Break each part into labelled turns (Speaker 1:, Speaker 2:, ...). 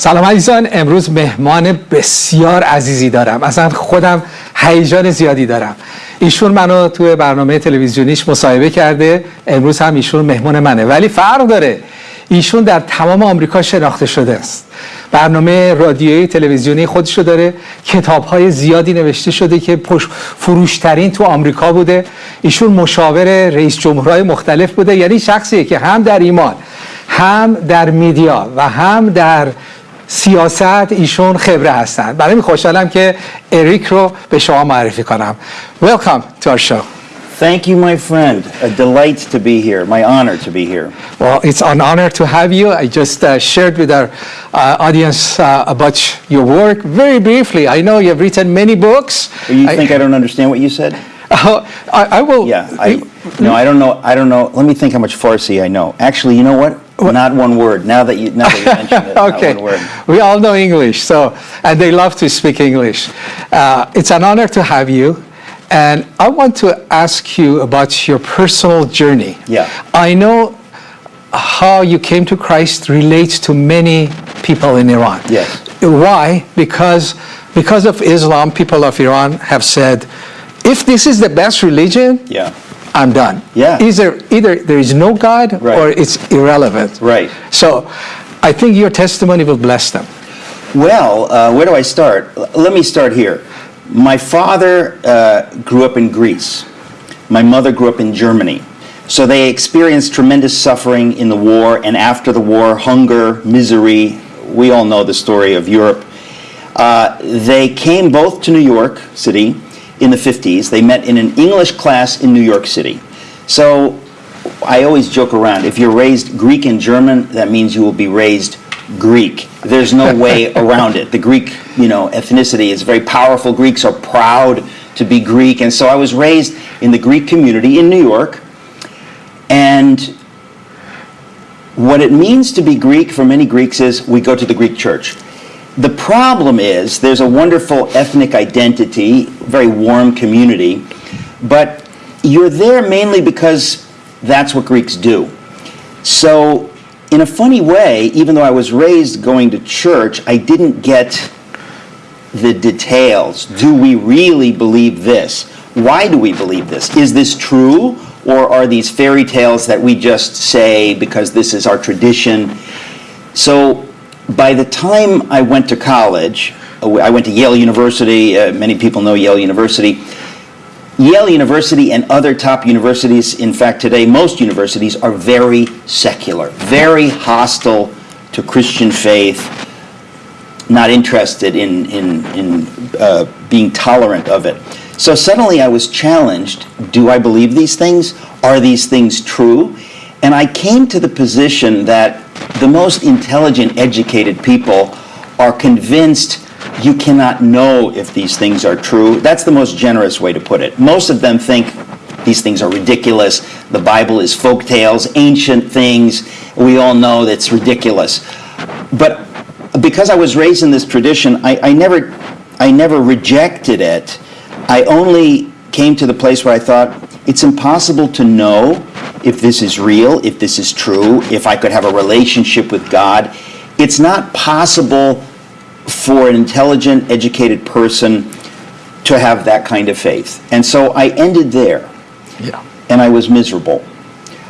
Speaker 1: سلام عزیزان امروز مهمان بسیار عزیزی دارم. اصلا خودم هیجان زیادی دارم. ایشون منو توی برنامه تلویزیونیش مصاحبه کرده. امروز هم ایشون مهمان منه. ولی فرق داره. ایشون در تمام آمریکا شناخته شده است. برنامه رادیویی تلویزیونی خودشو داره. کتاب های زیادی نوشته شده که فروشترین تو آمریکا بوده. ایشون مشاور رئیس جمهورهای مختلف بوده. یعنی شخصیه که هم در ایمان هم در میدیا و هم در سیاست ایشون خبره هستن برای می خوشحالم که اریک رو به شما معرفی کنم Welcome to our show
Speaker 2: Thank you, my friend. A delight to be here. My honor to be here.
Speaker 1: Well, it's an honor to have you. I just uh, shared with our uh, audience uh, about your work very briefly. I know you have written many books.
Speaker 2: You
Speaker 1: I,
Speaker 2: think I don't understand what you said?
Speaker 1: Oh, I, I, will.
Speaker 2: Yeah. I, no, I don't know. I don't know. Let me think how much Farsi I know. Actually, you know what? Not one word. Now that you now that you mentioned it,
Speaker 1: okay.
Speaker 2: not one word.
Speaker 1: We all know English, so and they love to speak English. Uh, it's an honor to have you. And I want to ask you about your personal journey.
Speaker 2: Yeah.
Speaker 1: I know how you came to Christ relates to many people in Iran.
Speaker 2: Yes.
Speaker 1: Why? Because because of Islam, people of Iran have said, if this is the best religion,
Speaker 2: Yeah.
Speaker 1: I'm done.
Speaker 2: Yeah.
Speaker 1: Either either there is no God
Speaker 2: Right.
Speaker 1: or it's irrelevant.
Speaker 2: Right.
Speaker 1: So, I think your testimony will bless them.
Speaker 2: Well, uh, where do I start? L- Let me start here. My father uh, grew up in Greece. My mother grew up in Germany. So they experienced tremendous suffering in the war and after the war, hunger, misery. We all know the story of Europe. Uh, they came both to New York City in the 50s. They met in an English class in New York City. So I always joke around if you're raised Greek and German, that means you will be raised Greek. There's no way around it. The Greek, you know, ethnicity is very powerful. Greeks are proud to be Greek. And so I was raised in the Greek community in New York. And what it means to be Greek for many Greeks is we go to the Greek church. The problem is there's a wonderful ethnic identity, very warm community, but you're there mainly because that's what Greeks do. So, in a funny way, even though I was raised going to church, I didn't get the details. Do we really believe this? Why do we believe this? Is this true? Or are these fairy tales that we just say because this is our tradition? So by the time I went to college, I went to Yale University. Uh, many people know Yale University. Yale University and other top universities, in fact, today, most universities are very secular, very hostile to Christian faith, not interested in, in, in uh, being tolerant of it. So suddenly I was challenged do I believe these things? Are these things true? And I came to the position that the most intelligent, educated people are convinced you cannot know if these things are true. That's the most generous way to put it. Most of them think these things are ridiculous. The Bible is folk tales, ancient things. We all know that's ridiculous. But because I was raised in this tradition, I, I never I never rejected it. I only came to the place where I thought it's impossible to know if this is real, if this is true, if I could have a relationship with God. It's not possible for an intelligent, educated person to have that kind of faith. And so I ended there,
Speaker 1: Yeah.
Speaker 2: and I was miserable.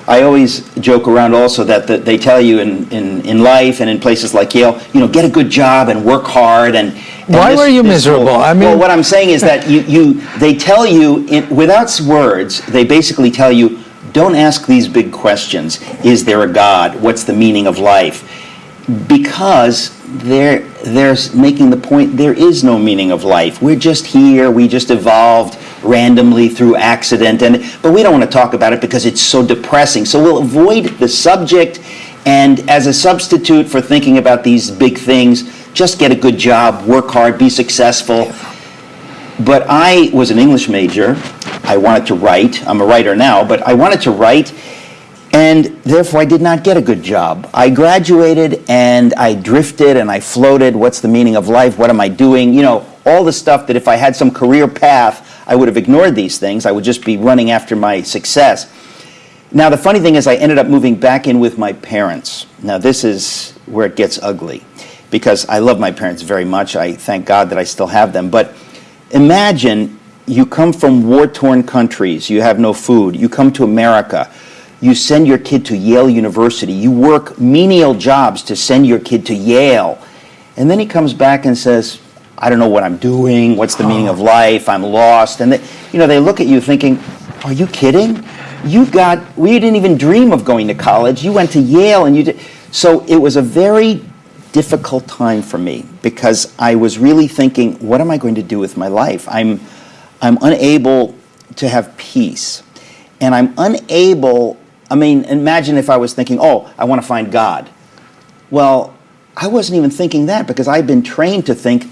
Speaker 2: I always joke around also that, that they tell you in, in, in life and in places like Yale, you know, get a good job and work hard and. and
Speaker 1: Why were you miserable?
Speaker 2: will-
Speaker 1: I
Speaker 2: well,
Speaker 1: mean-
Speaker 2: what I'm saying is that you, you they tell you in, without words, they basically tell you, don't ask these big questions. Is there a God? What's the meaning of life? Because they're they're making the point there is no meaning of life. We're just here. We just evolved randomly through accident, and but we don't want to talk about it because it's so depressing. So we'll avoid the subject, and as a substitute for thinking about these big things, just get a good job, work hard, be successful. But I was an English major. I wanted to write. I'm a writer now, but I wanted to write, and therefore I did not get a good job. I graduated and I drifted and I floated. What's the meaning of life? What am I doing? You know, all the stuff that if I had some career path, I would have ignored these things. I would just be running after my success. Now, the funny thing is, I ended up moving back in with my parents. Now, this is where it gets ugly. because I love my parents very much. I thank God that I still have them. But imagine you come from war torn countries, you have no food, you come to America, you send your kid to Yale University, you work menial jobs to send your kid to Yale, and then he comes back and says, I don't know what I'm doing, what's the meaning of life, I'm lost. And they, you know, they look at you thinking, Are you kidding? You got, we didn't even dream of going to college. You went to Yale and you did. So it was a very difficult time for me because I was really thinking, what am I going to do with my life? I'm, I'm unable to have peace. And I'm unable, I mean, imagine if I was thinking, oh, I want to find God. Well, I wasn't even thinking that because I've been trained to think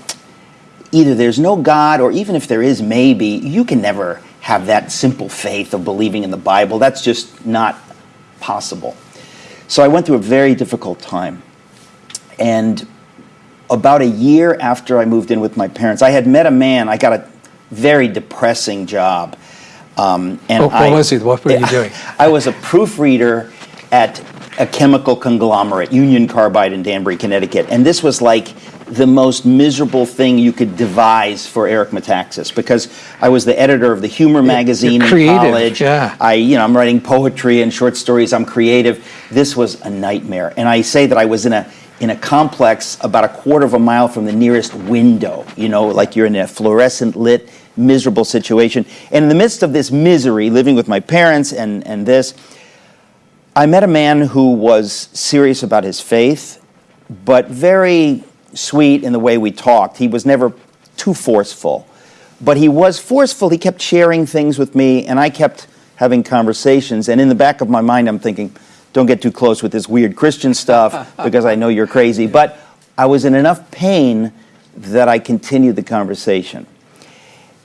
Speaker 2: either there's no God or even if there is, maybe, you can never have that simple faith of believing in the Bible. That's just not possible. So I went through a very difficult time. And about a year after I moved in with my parents, I had met a man. I got a very depressing job.
Speaker 1: Um, and what, I, was it? What were you doing?
Speaker 2: I was a proofreader at a chemical conglomerate, Union Carbide in Danbury, Connecticut. And this was like the most miserable thing you could devise for Eric Metaxas because I was the editor of the humor magazine
Speaker 1: in
Speaker 2: college.
Speaker 1: Yeah.
Speaker 2: I, you know, I'm writing poetry and short stories. I'm creative. This was a nightmare. And I say that I was in a in a complex about a quarter of a mile from the nearest window, you know, like you're in a fluorescent lit, miserable situation. And in the midst of this misery, living with my parents and, and this, I met a man who was serious about his faith, but very sweet in the way we talked. He was never too forceful, but he was forceful. He kept sharing things with me, and I kept having conversations. And in the back of my mind, I'm thinking, don't get too close with this weird Christian stuff because I know you're crazy. But I was in enough pain that I continued the conversation.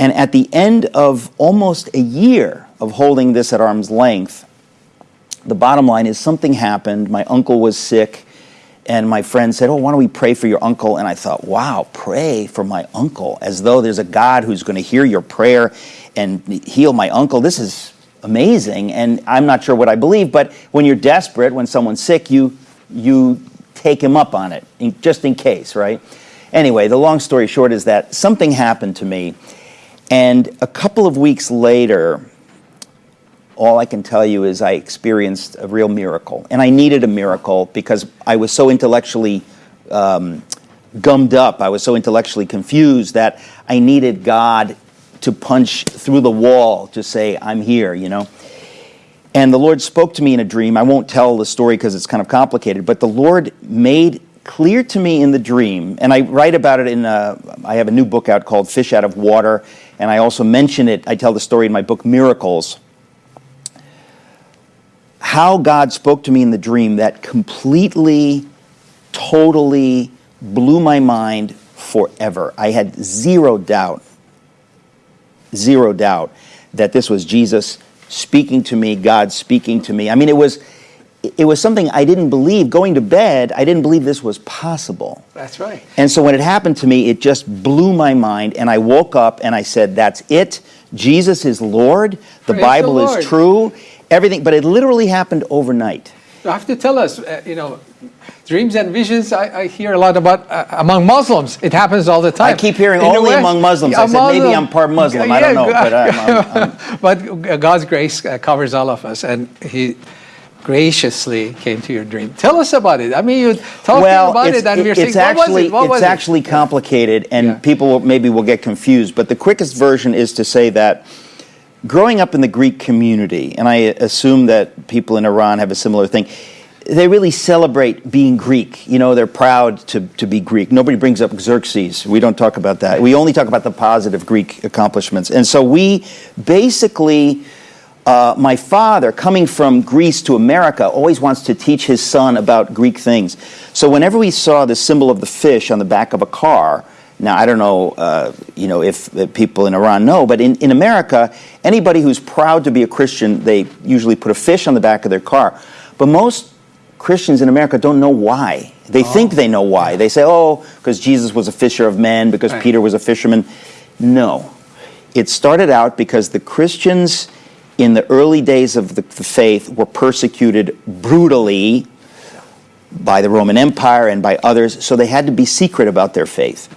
Speaker 2: And at the end of almost a year of holding this at arm's length, the bottom line is something happened. My uncle was sick and my friend said, Oh, why don't we pray for your uncle? And I thought, wow, pray for my uncle, as though there's a God who's going to hear your prayer and heal my uncle. This is amazing. And I'm not sure what I believe, but when you're desperate, when someone's sick, you, you take him up on it, just in case, right? Anyway, the long story short is that something happened to me. And a couple of weeks later, all I can tell you is I experienced a real miracle. And I needed a miracle because I was so intellectually um, gummed up, I was so intellectually confused that I needed God to punch through the wall to say, I'm here, you know. And the Lord spoke to me in a dream. I won't tell the story because it's kind of complicated, but the Lord made clear to me in the dream, and I write about it in, a, I have a new book out called Fish Out of Water, and I also mention it, I tell the story in my book Miracles how God spoke to me in the dream that completely, totally blew my mind forever. I had zero doubt, zero doubt that this was Jesus speaking to me, God speaking to me. I mean, it was it was something I didn't believe. Going to bed, I didn't believe this was possible.
Speaker 1: That's right.
Speaker 2: And so when it happened to me, it just blew my mind. And I woke up and I said, That's it. Jesus is Lord. The
Speaker 1: Praise
Speaker 2: Bible
Speaker 1: the
Speaker 2: is true everything, but it literally happened overnight.
Speaker 1: You have to tell us, uh, you know, dreams and visions, I, I hear a lot about uh, among Muslims. It happens all the time.
Speaker 2: I keep hearing In only among Muslims. I said Muslim, maybe I'm part Muslim. Yeah, I don't know. But, I'm, I'm,
Speaker 1: I'm but God's grace uh, covers all of us. And He graciously came to your dream. Tell us about it. I mean, you talk
Speaker 2: well,
Speaker 1: about it and
Speaker 2: we're saying, actually,
Speaker 1: what was
Speaker 2: it? It's actually
Speaker 1: it?
Speaker 2: complicated and yeah. people will, maybe will get confused. But the quickest version is to say that growing up in the Greek community, and I assume that people in Iran have a similar thing, they really celebrate being Greek. You know, they're proud to, to be Greek. Nobody brings up Xerxes. We don't talk about that. We only talk about the positive Greek accomplishments. And so we basically, uh, my father, coming from Greece to America, always wants to teach his son about Greek things. So whenever we saw the symbol of the fish on the back of a car, now, I don't know, uh, you know, if, if, people in Iran know, but in, in America, anybody who's proud to be a Christian, they usually put a fish on the back of their car. But most Christians in America don't know why. They oh. think they know why. They say, oh, because Jesus was a fisher of men, because right. Peter was a fisherman. No. It started out because the Christians in the early days of the, the faith were persecuted brutally by the Roman Empire and by others, so they had to be secret about their faith.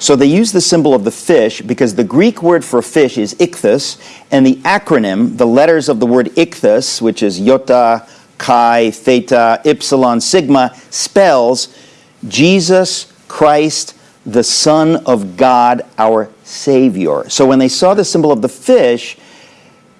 Speaker 2: So they used the symbol of the fish because the Greek word for fish is ichthus, and the acronym, the letters of the word ichthus, which is iota, chi, theta, epsilon, sigma, spells Jesus Christ, the Son of God, our Savior. So when they saw the symbol of the fish,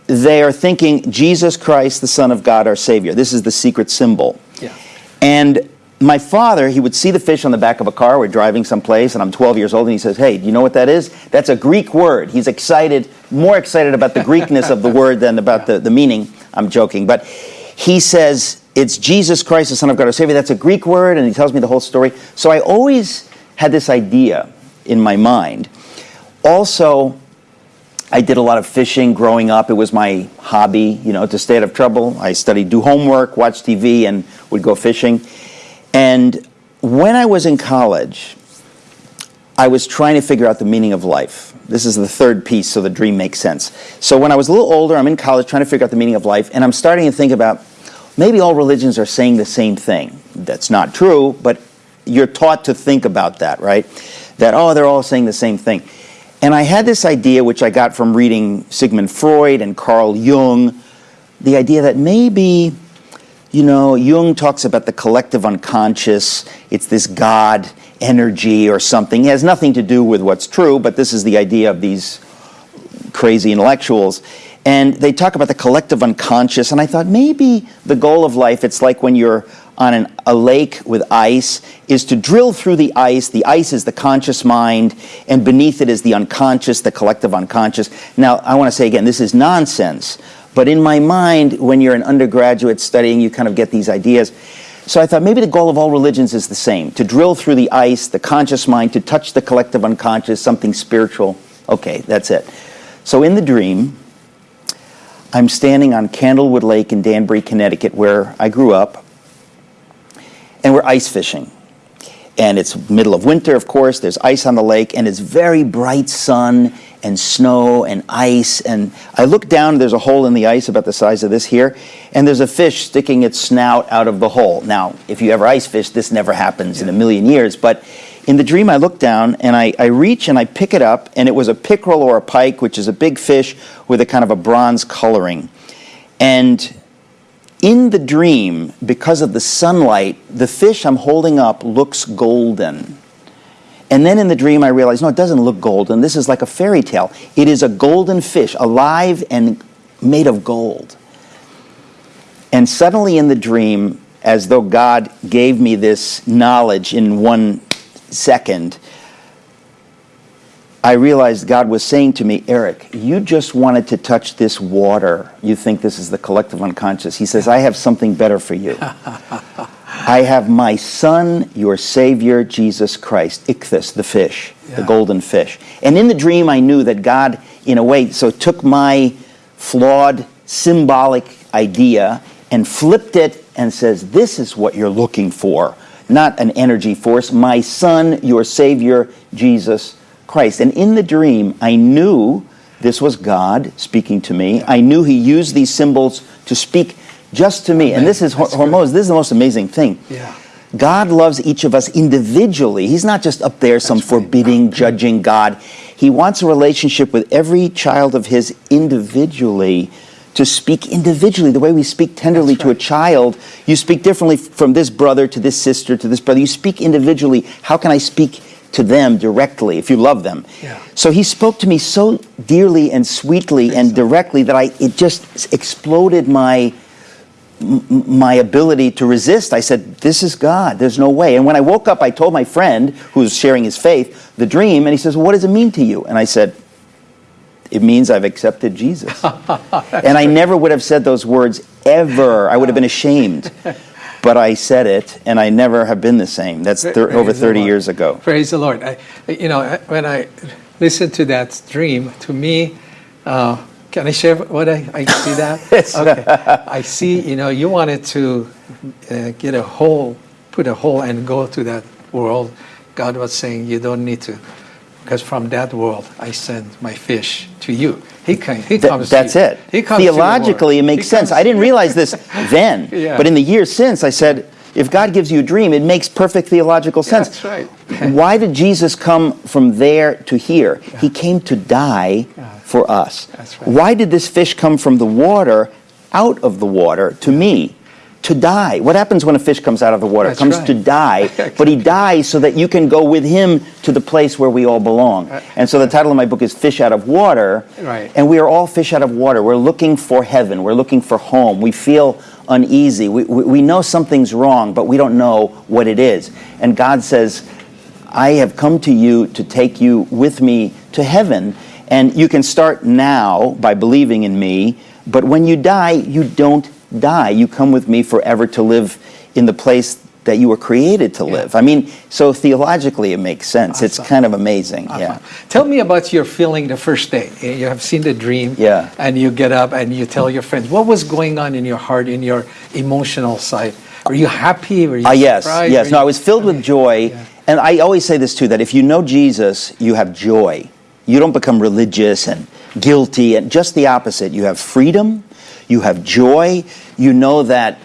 Speaker 2: they are thinking Jesus Christ, the Son of God, our Savior. This is the secret symbol.
Speaker 1: Yeah.
Speaker 2: And my father, he would see the fish on the back of a car. We're driving someplace, and I'm 12 years old, and he says, Hey, do you know what that is? That's a Greek word. He's excited, more excited about the Greekness of the word than about the, the meaning. I'm joking. But he says, It's Jesus Christ, the Son of God, our Savior. That's a Greek word, and he tells me the whole story. So I always had this idea in my mind. Also, I did a lot of fishing growing up. It was my hobby, you know, to stay out of trouble. I studied, do homework, watch TV, and would go fishing. And when I was in college, I was trying to figure out the meaning of life. This is the third piece, so the dream makes sense. So when I was a little older, I'm in college trying to figure out the meaning of life, and I'm starting to think about maybe all religions are saying the same thing. That's not true, but you're taught to think about that, right? That, oh, they're all saying the same thing. And I had this idea, which I got from reading Sigmund Freud and Carl Jung, the idea that maybe, you know, Jung talks about the collective unconscious, it's this God energy or something. It has nothing to do with what's true, but this is the idea of these crazy intellectuals. And they talk about the collective unconscious, and I thought maybe the goal of life, it's like when you're on an, a lake with ice is to drill through the ice. The ice is the conscious mind, and beneath it is the unconscious, the collective unconscious. Now, I want to say again, this is nonsense. But in my mind, when you're an undergraduate studying, you kind of get these ideas. So I thought maybe the goal of all religions is the same to drill through the ice, the conscious mind, to touch the collective unconscious, something spiritual. Okay, that's it. So in the dream, I'm standing on Candlewood Lake in Danbury, Connecticut, where I grew up and we're ice fishing. And it's middle of winter, of course, there's ice on the lake, and it's very bright sun and snow and ice. And I look down, there's a hole in the ice about the size of this here, and there's a fish sticking its snout out of the hole. Now, if you ever ice fish, this never happens in a million years, but in the dream, I look down and I, I reach and I pick it up, and it was a pickerel or a pike, which is a big fish with a kind of a bronze coloring. And in the dream, because of the sunlight, the fish I'm holding up looks golden. And then in the dream, I realize, no, it doesn't look golden. This is like a fairy tale. It is a golden fish, alive and made of gold. And suddenly in the dream, as though God gave me this knowledge in one second, I realized God was saying to me, Eric, you just wanted to touch this water. You think this is the collective unconscious. He says, I have something better for you. I have my son, your savior, Jesus Christ, Ichthus, the fish, yeah. the golden fish. And in the dream, I knew that God, in a way, so took my flawed, symbolic idea and flipped it and says, This is what you're looking for, not an energy force. My son, your savior, Jesus Christ. And in the dream, I knew this was God speaking to me. I knew He used these symbols to speak just to me. Amen. And this is Hormoz, this is the most amazing thing.
Speaker 1: Yeah.
Speaker 2: God loves each of us individually. He's not just up there, some That's forbidding, right. judging God. He wants a relationship with every child of His individually to speak individually, the way we speak tenderly right. to a child. You speak differently from this brother to this sister to this brother. You speak individually. How can I speak to them directly if you love them.
Speaker 1: Yeah.
Speaker 2: So he spoke to me so dearly and sweetly and directly that I it just exploded my my ability to resist. I said, "This is God. There's no way." And when I woke up, I told my friend who was sharing his faith the dream, and he says, well, "What does it mean to you?" And I said, "It means I've accepted Jesus." and I never would have said those words ever. I would have been ashamed. but I said it, and I never have been the same. That's thir- over 30 years ago.
Speaker 1: Praise the Lord. I, you know, when I listened to that dream, to me, uh, can I share what I, I see that?
Speaker 2: yes.
Speaker 1: Okay. I see, you know, you wanted to uh, get a hole, put a hole and go to that world. God was saying, you don't need to because from that world I send my fish to you. He, can, he comes.
Speaker 2: that's it. He comes Theologically, it makes sense. I didn't realize this then, yeah. but in the years since, I said, if God gives you a dream, it makes perfect theological sense.
Speaker 1: That's right.
Speaker 2: Why did Jesus come from there to here? He came to die for us.
Speaker 1: That's right.
Speaker 2: Why did this fish come from the water out of the water to me? To die. What happens when a fish comes out of the water?
Speaker 1: That's
Speaker 2: comes
Speaker 1: right.
Speaker 2: to die, but he dies so that you can go with him to the place where we all belong. Uh, and so the title of my book is Fish Out of Water.
Speaker 1: Right.
Speaker 2: And we are all fish out of water. We're looking for heaven. We're looking for home. We feel uneasy. We, we, we know something's wrong, but we don't know what it is. And God says, I have come to you to take you with me to heaven. And you can start now by believing in me, but when you die, you don't die. You come with me forever to live in the place that you were created to
Speaker 1: Yeah.
Speaker 2: live. I mean, so theologically it makes sense. It's kind of amazing. Yeah.
Speaker 1: Tell me about your feeling the first day. You have seen the dream,
Speaker 2: Yeah.
Speaker 1: and you get up and you tell your friends. What was going on in your heart, in your emotional side? Were you happy? Were you
Speaker 2: Ah, yes,
Speaker 1: surprised?
Speaker 2: yes.
Speaker 1: Were
Speaker 2: No, I was filled with joy.
Speaker 1: Yeah.
Speaker 2: And I always say this too that if you know Jesus, you have joy. You don't become religious and guilty, and just the opposite. You have freedom, you have joy, you know that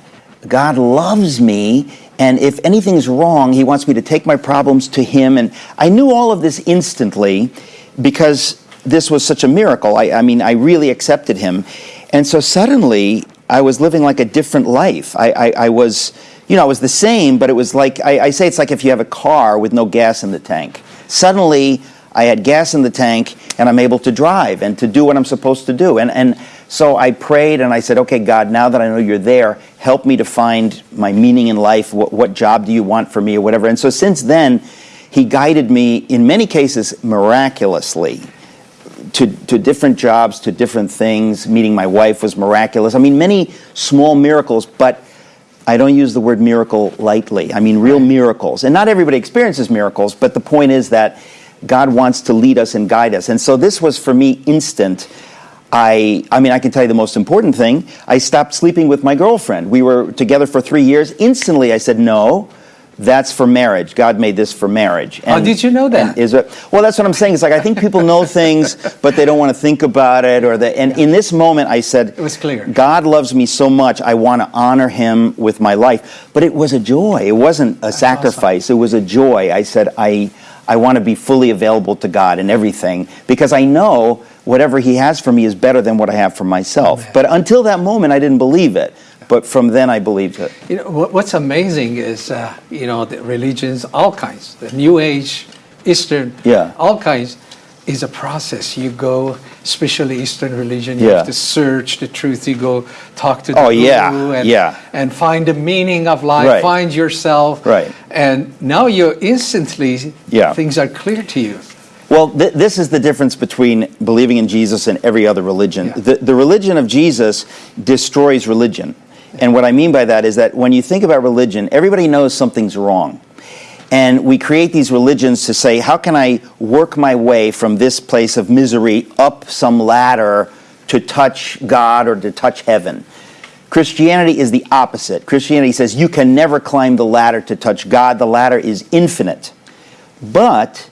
Speaker 2: God loves me, and if anything's wrong, He wants me to take my problems to Him. And I knew all of this instantly because this was such a miracle. I, I mean, I really accepted Him. And so suddenly, I was living like a different life. I, I, I was, you know, I was the same, but it was like, I, I say it's like if you have a car with no gas in the tank. Suddenly, I had gas in the tank and I'm able to drive and to do what I'm supposed to do. And, and so I prayed and I said, okay, God, now that I know you're there, help me to find my meaning in life. What, what job do you want for me or whatever? And so since then, He guided me in many cases miraculously to, to different jobs, to different things. Meeting my wife was miraculous. I mean, many small miracles, but I don't use the word miracle lightly. I mean, real miracles. And not everybody experiences miracles, but the point is that God wants to lead us and guide us. And so this was for me instant. I, I mean, I can tell you the most important thing. I stopped sleeping with my girlfriend. We were together for three years. Instantly, I said, no, that's for marriage. God made this for marriage.
Speaker 1: And, How did you know that?
Speaker 2: Is it, well, that's what I'm saying. It's like I think people know things, but they don't want to think about it. Or the, and in this moment, I said,
Speaker 1: It was clear.
Speaker 2: God loves me so much. I want to honor Him with my life. But it was a joy. It wasn't a sacrifice. It was a joy. I said, I, I want to be fully available to God in everything because I know whatever He has for me is better than what I have for myself.
Speaker 1: Amen.
Speaker 2: But until that moment, I didn't believe it. But from then, I believed it.
Speaker 1: You know, what's amazing is, uh, you know, the religions, all kinds, the New Age, Eastern,
Speaker 2: Yeah.
Speaker 1: all kinds, is a process. You go, especially Eastern religion, you
Speaker 2: Yeah.
Speaker 1: have to search the truth. You go talk to the
Speaker 2: Oh, yeah,
Speaker 1: guru and,
Speaker 2: yeah.
Speaker 1: and find the meaning of life,
Speaker 2: Right.
Speaker 1: find yourself.
Speaker 2: Right.
Speaker 1: And now you're instantly,
Speaker 2: Yeah.
Speaker 1: things are clear to you.
Speaker 2: Well, th- this is the difference between believing in Jesus and every other religion.
Speaker 1: Yeah.
Speaker 2: The, the religion of Jesus destroys religion. And what I mean by that is that when you think about religion, everybody knows something's wrong. And we create these religions to say, how can I work my way from this place of misery up some ladder to touch God or to touch heaven? Christianity is the opposite. Christianity says you can never climb the ladder to touch God, the ladder is infinite. But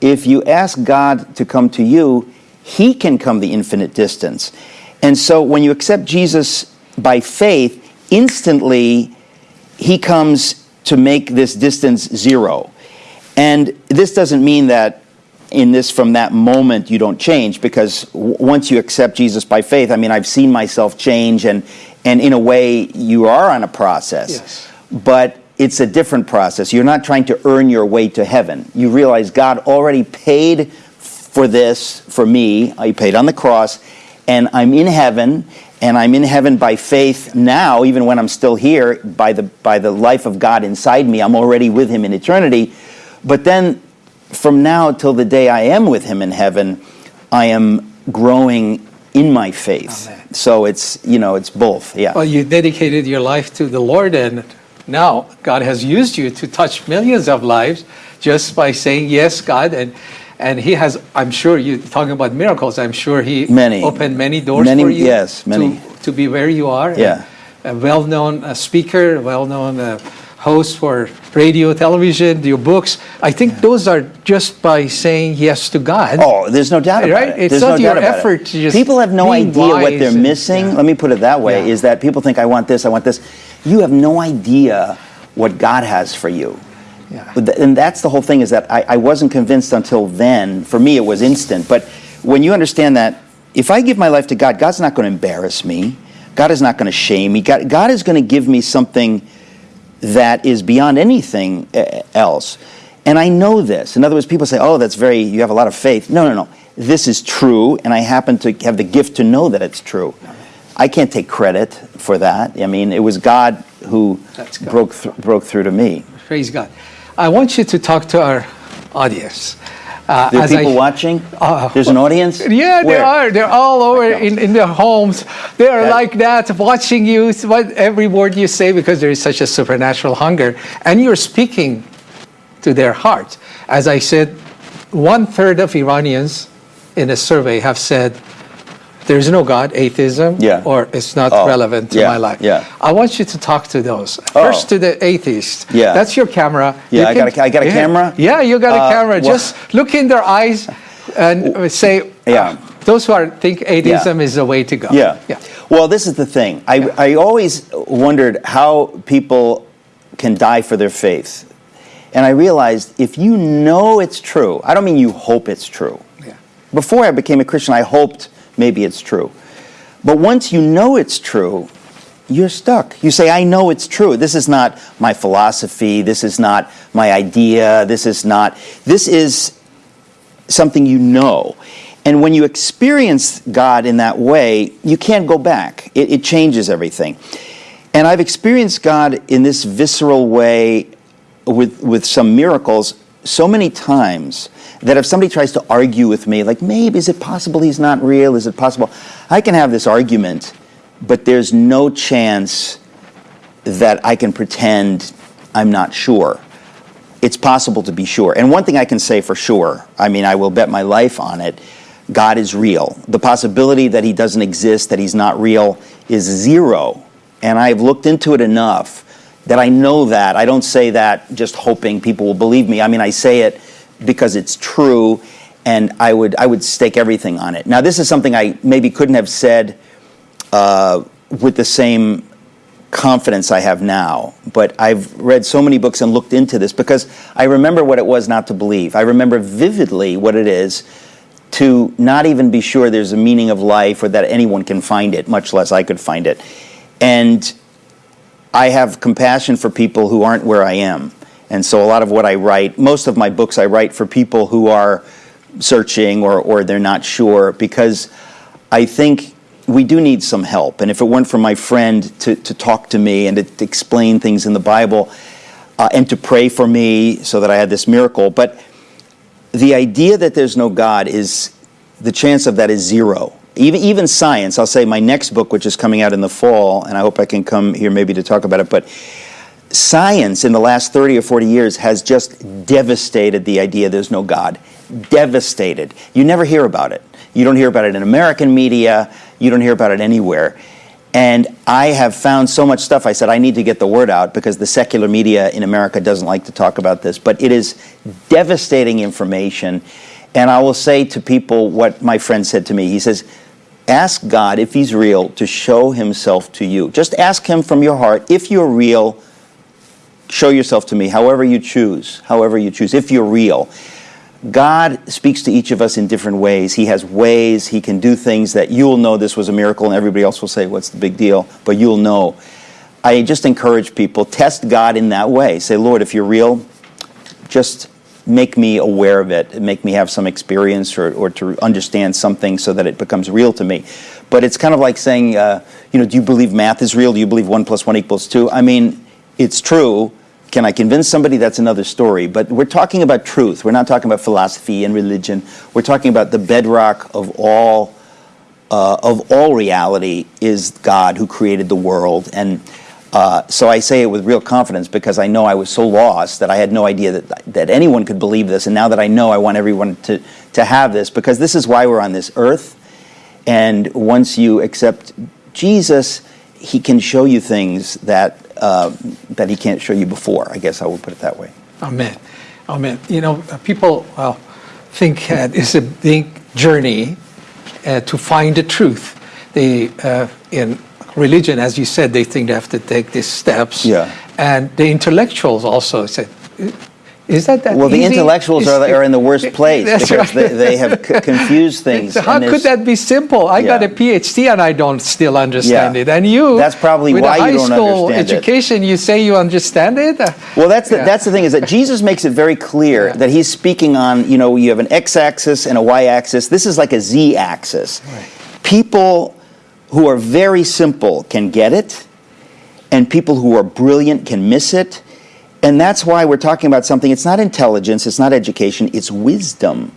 Speaker 2: if you ask God to come to you, He can come the infinite distance. And so when you accept Jesus by faith, instantly He comes to make this distance zero. And this doesn't mean that in this from that moment you don't change because once you accept Jesus by faith, I mean, I've seen myself change, and, and in a way, you are on a process
Speaker 1: Yes.
Speaker 2: but it's a different process. You're not trying to earn your way to heaven. You realize God already paid for this for me. Uh, he paid on the cross, and I'm in heaven, and I'm in heaven by faith now, even when I'm still here, by the by the life of God inside me. I'm already with Him in eternity. But then, from now till the day I am with Him in heaven, I am growing in my faith.
Speaker 1: Amen.
Speaker 2: So it's you know it's both. Yeah.
Speaker 1: Well, you dedicated your life to the Lord, and now God has used you to touch millions of lives just by saying yes, God, and and He has. I'm sure you talking about miracles. I'm sure He
Speaker 2: Many.
Speaker 1: opened many doors
Speaker 2: Many-
Speaker 1: for you.
Speaker 2: yes, many.
Speaker 1: to, to be where you are.
Speaker 2: Yeah.
Speaker 1: a well-known uh, speaker, well-known uh, host for radio, television, your books. I think those are just by saying yes to God.
Speaker 2: Oh, there's no doubt about
Speaker 1: Right?
Speaker 2: it.
Speaker 1: It's
Speaker 2: There's
Speaker 1: not
Speaker 2: no
Speaker 1: your
Speaker 2: doubt about it.
Speaker 1: effort to just
Speaker 2: People have no idea what they're
Speaker 1: and-
Speaker 2: missing.
Speaker 1: yeah.
Speaker 2: Let me put it that way:
Speaker 1: Yeah.
Speaker 2: is that people think I want this, I want this. You have no idea what God has for you.
Speaker 1: Yeah.
Speaker 2: And that's the whole thing is that I, I wasn't convinced until then. For me, it was instant. But when you understand that if I give my life to God, God's not going to embarrass me. God is not going to shame me. God, God is going to give me something that is beyond anything uh, else. And I know this. In other words, people say, oh, that's very, you have a lot of faith. No, no, no. This is true, and I happen to have the gift to know that it's true. I can't take credit for that. I mean, it was God who
Speaker 1: God.
Speaker 2: broke, th- broke through to me.
Speaker 1: Praise God. I want you to talk to our audience. Uh,
Speaker 2: There are
Speaker 1: as I-
Speaker 2: people watching?
Speaker 1: Uh,
Speaker 2: There's an audience?
Speaker 1: Yeah, they
Speaker 2: Where?
Speaker 1: are. They're all over in, in their homes. They are like that, watching you, what every word you say, because there is such a supernatural hunger. And you're speaking to their heart. As I said, one third of Iranians in a survey have said, there's no God, atheism,
Speaker 2: Yeah.
Speaker 1: or it's not
Speaker 2: Oh,
Speaker 1: relevant to
Speaker 2: yeah,
Speaker 1: my life.
Speaker 2: yeah.
Speaker 1: I want you to talk to those.
Speaker 2: Oh.
Speaker 1: First to the atheist.
Speaker 2: Yeah.
Speaker 1: That's your camera.
Speaker 2: Yeah,
Speaker 1: You
Speaker 2: I got a I got a
Speaker 1: yeah.
Speaker 2: camera?
Speaker 1: Yeah, you got a
Speaker 2: Uh,
Speaker 1: camera.
Speaker 2: well-
Speaker 1: Just look in their eyes and say,
Speaker 2: Yeah.
Speaker 1: uh, those who are think atheism is the way to go.
Speaker 2: Yeah.
Speaker 1: Yeah.
Speaker 2: Well, this is the thing. I,
Speaker 1: Yeah.
Speaker 2: I always wondered how people can die for their faith. And I realized if you know it's true, I don't mean you hope it's true.
Speaker 1: Yeah.
Speaker 2: Before I became a Christian, I hoped maybe it's true. But once you know it's true, you're stuck. You say, I know it's true. This is not my philosophy. This is not my idea. This is not, this is something you know. And when you experience God in that way, you can't go back. It, it changes everything. And I've experienced God in this visceral way with, with some miracles so many times that if somebody tries to argue with me, like, maybe is it possible he's not real? Is it possible? I can have this argument, but there's no chance that I can pretend I'm not sure it's possible to be sure. And one thing I can say for sure, I mean, I will bet my life on it God is real. The possibility that he doesn't exist, that he's not real, is zero. And I've looked into it enough that I know that. I don't say that just hoping people will believe me. I mean, I say it because it's true. And I would, I would stake everything on it. Now, this is something I maybe couldn't have said uh, with the same confidence I have now. But I've read so many books and looked into this because I remember what it was not to believe. I remember vividly what it is to not even be sure there's a meaning of life or that anyone can find it, much less I could find it. And I have compassion for people who aren't where I am. And so a lot of what I write, most of my books I write for people who are searching or, or they're not sure because I think we do need some help. And if it weren't for my friend to, to talk to me and to, explain things in the Bible uh, and to pray for me so that I had this miracle, but the idea that there's no God is the chance of that is zero. Even, even science, I'll say my next book, which is coming out in the fall, and I hope I can come here maybe to talk about it, but science in the last 30 or 40 years has just devastated the idea there's no God. Devastated. You never hear about it. You don't hear about it in American media, you don't hear about it anywhere. And I have found so much stuff. I said, I need to get the word out because the secular media in America doesn't like to talk about this. But it is devastating information. And I will say to people what my friend said to me. He says, Ask God if He's real to show Himself to you. Just ask Him from your heart, if you're real, show yourself to me, however you choose, however you choose, if you're real. God speaks to each of us in different ways. He has ways, He can do things that you'll know this was a miracle, and everybody else will say, What's the big deal? But you'll know. I just encourage people, test God in that way. Say, Lord, if you're real, just make me aware of it, make me have some experience or, or to understand something so that it becomes real to me. But it's kind of like saying, uh, you know, do you believe math is real? Do you believe one plus one equals two? I mean, it's true. Can I convince somebody? That's another story. But we're talking about truth. We're not talking about philosophy and religion. We're talking about the bedrock of all uh, of all reality is God who created the world. And uh, so I say it with real confidence because I know I was so lost that I had no idea that that anyone could believe this. And now that I know, I want everyone to to have this because this is why we're on this earth. And once you accept Jesus, He can show you things that uh, that He can't show you before. I guess I would put it that way.
Speaker 1: Amen. Amen. You know, uh, people uh, think uh, it's a big journey uh, to find the truth. They, uh, in religion, as you said, they think they have to take these steps.
Speaker 2: Yeah.
Speaker 1: And the intellectuals also said, is that that
Speaker 2: Well, the intellectuals are, are in the worst place because
Speaker 1: right.
Speaker 2: they, they have c- confused things.
Speaker 1: So how could that be simple? I got a PhD and I don't still understand
Speaker 2: Yeah.
Speaker 1: it. And you,
Speaker 2: That's probably why you
Speaker 1: high
Speaker 2: don't
Speaker 1: school
Speaker 2: understand it.
Speaker 1: education, you say you understand it?
Speaker 2: Well, that's the,
Speaker 1: Yeah.
Speaker 2: that's the thing is that Jesus makes it very clear
Speaker 1: Yeah.
Speaker 2: that he's speaking on, you know, you have an x-axis and a y-axis. This is like a z-axis. People who are very simple can get it, and people who are brilliant can miss it. And that's why we're talking about something. It's not intelligence, it's not education, it's wisdom.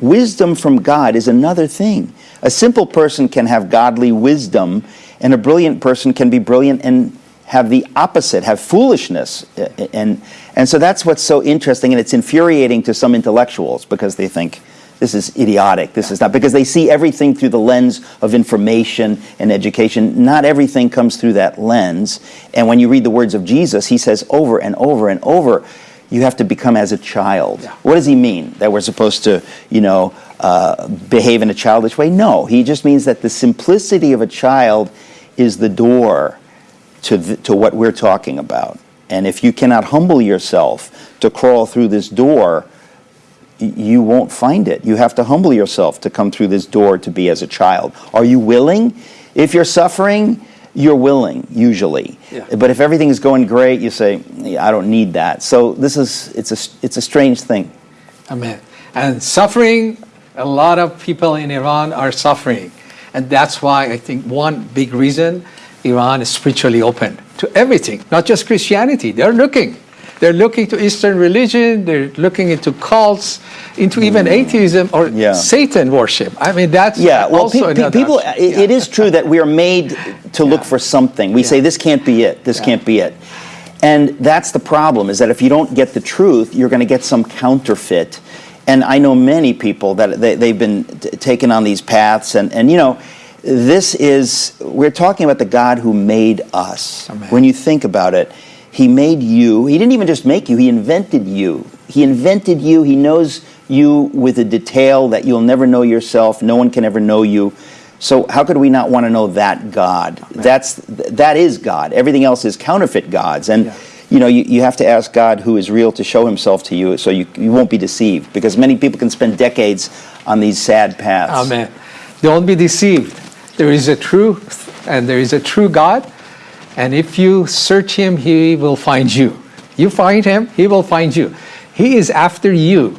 Speaker 2: Wisdom from God is another thing. A simple person can have godly wisdom, and a brilliant person can be brilliant and have the opposite, have foolishness. Eh, eh, and, and so that's what's so interesting, and it's infuriating to some intellectuals because they think this is idiotic, this is not, because they see everything through the lens of information and education. Not everything comes through that lens. And when you read the words of Jesus, he says over and over and over, you have to become as a child.
Speaker 1: Yeah.
Speaker 2: What does he mean? That we're supposed to, you know, uh, behave in a childish way? No, he just means that the simplicity of a child is the door to, th- to what we're talking about. And if you cannot humble yourself to crawl through this door, you won't find it. You have to humble yourself to come through this door to be as a child. Are you willing? If you're suffering, you're willing usually.
Speaker 1: Yeah.
Speaker 2: But if everything is going great, you say, "Yeah, I don't need that. So this is it's a it's a strange thing.
Speaker 1: Amen. And suffering, a lot of people in Iran are suffering. And that's why I think one big reason Iran is spiritually open to everything, not just Christianity. They're looking. They're looking to Eastern religion, they're looking into cults, into even atheism or
Speaker 2: Mm. Yeah.
Speaker 1: Satan worship. I mean, that's
Speaker 2: Yeah, well,
Speaker 1: also
Speaker 2: pe- pe- people.
Speaker 1: option.
Speaker 2: It, it is true that we are made to look for something. We say this can't be it. This
Speaker 1: Yeah.
Speaker 2: can't be it. And that's the problem. Is that if you don't get the truth, you're going to get some counterfeit. And I know many people that they, they've been t- taken on these paths, and and you know, this is we're talking about the God who made us.
Speaker 1: Amen.
Speaker 2: When you think about it, He made you. He didn't even just make you. He invented you. He invented you. He knows you with a detail that you'll never know yourself. No one can ever know you. So how could we not want to know that God? That's that is God. Everything else is counterfeit gods. And
Speaker 1: Yeah.
Speaker 2: you know, you, you have to ask God who is real to show himself to you so you, you won't be deceived. Because many people can spend decades on these sad paths.
Speaker 1: Amen. Don't be deceived. There is a truth and there is a true God. And if you search him, he will find you. You find him, he will find you. He is after you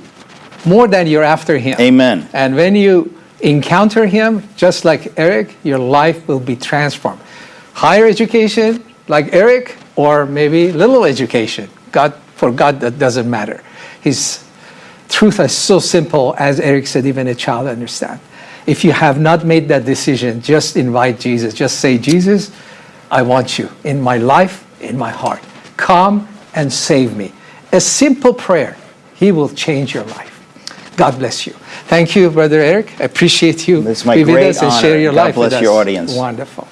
Speaker 1: more than you're after him.
Speaker 2: Amen.
Speaker 1: And when you encounter him, just like Eric, your life will be transformed. Higher education, like Eric, or maybe little education. God, for God, that doesn't matter. His truth is so simple, as Eric said, even a child understand. If you have not made that decision, just invite Jesus. Just say, Jesus, I want you in my life, in my heart. Come and save me. A simple prayer, He will change your life. God bless you. Thank you, Brother Eric. I appreciate you.
Speaker 2: It's my
Speaker 1: be with
Speaker 2: great
Speaker 1: us and share
Speaker 2: honor.
Speaker 1: your
Speaker 2: God
Speaker 1: life with
Speaker 2: bless your
Speaker 1: us.
Speaker 2: audience.
Speaker 1: Wonderful.